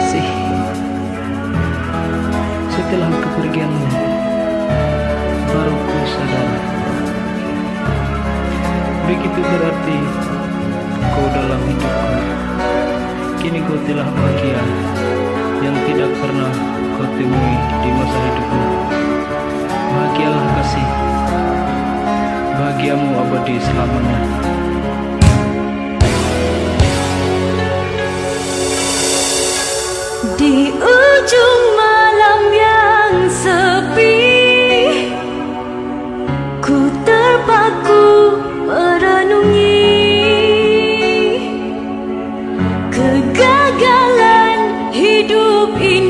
kasih. Setelah kepergianmu baru ku sadar. Begitu berarti kau dalam hidupku. Kini kau telah bahagia yang tidak pernah kau temui di masa hidupmu. Bahagialah kasih. Bahagiamu abadi selamanya. Ujung malam yang sepi. Ku terpaku merenungi Kegagalan hidup ini